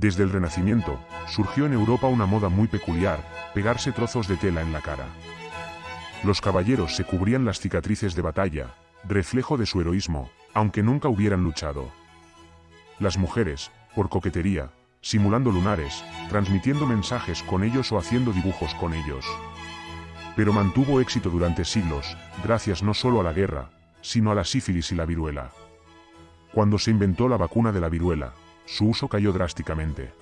Desde el Renacimiento, surgió en Europa una moda muy peculiar, pegarse trozos de tela en la cara. Los caballeros se cubrían las cicatrices de batalla, reflejo de su heroísmo, aunque nunca hubieran luchado. Las mujeres, por coquetería, simulando lunares, transmitiendo mensajes con ellos o haciendo dibujos con ellos. Pero mantuvo éxito durante siglos, gracias no solo a la guerra, sino a la sífilis y la viruela. Cuando se inventó la vacuna de la viruela, su uso cayó drásticamente.